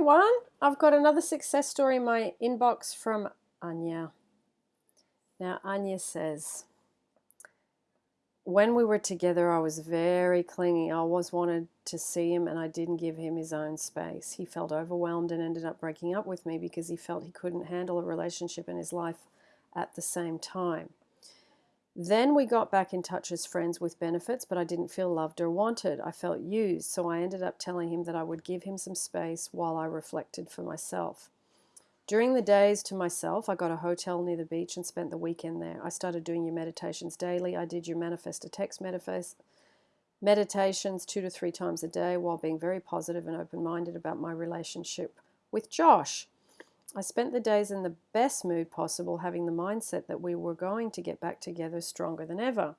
everyone. I've got another success story in my inbox from Anya. Now, Anya says, when we were together, I was very clingy. I always wanted to see him, and I didn't give him his own space. He felt overwhelmed and ended up breaking up with me because he felt he couldn't handle a relationship in his life at the same time. Then we got back in touch as friends with benefits, but I didn't feel loved or wanted. I felt used, so I ended up telling him that I would give him some space while I reflected for myself. During the days to myself, I got a hotel near the beach and spent the weekend there. I started doing your meditations daily. I did your manifest a text manifest meditations two to three times a day while being very positive and open minded about my relationship with Josh. I spent the days in the best mood possible, having the mindset that we were going to get back together stronger than ever.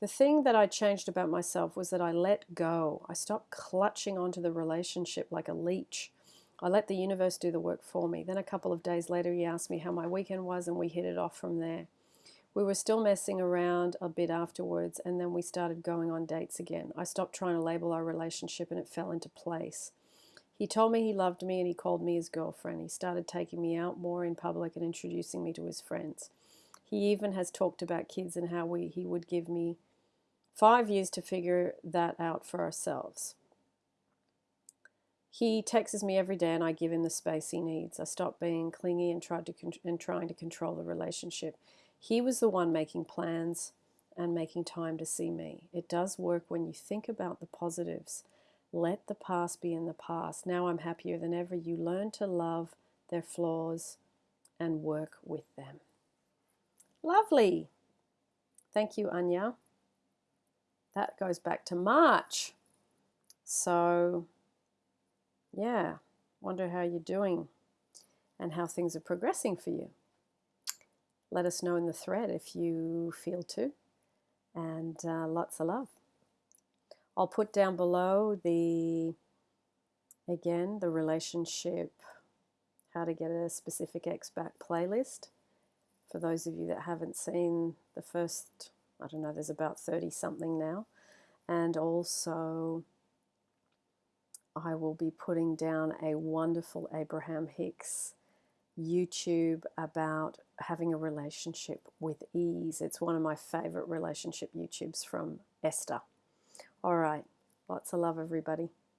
The thing that I changed about myself was that I let go. I stopped clutching onto the relationship like a leech. I let the universe do the work for me. Then a couple of days later, he asked me how my weekend was, and we hit it off from there. We were still messing around a bit afterwards, and then we started going on dates again. I stopped trying to label our relationship, and it fell into place. He told me he loved me and he called me his girlfriend. He started taking me out more in public and introducing me to his friends. He even has talked about kids and how we, he would give me five years to figure that out for ourselves. He texts me every day and I give him the space he needs. I stopped being clingy and tried to and trying to control the relationship. He was the one making plans and making time to see me. It does work when you think about the positives. Let the past be in the past. Now I'm happier than ever. You learn to love their flaws and work with them. Lovely. Thank you, Anya. That goes back to March. So, yeah, wonder how you're doing and how things are progressing for you. Let us know in the thread if you feel to. And uh, lots of love. I'll put down below the, again, the relationship, how to get a specific ex back playlist. For those of you that haven't seen the first, I don't know, there's about 30 something now. And also, I will be putting down a wonderful Abraham Hicks YouTube about having a relationship with ease. It's one of my favorite relationship YouTubes from Esther. All right. Lots of love, everybody.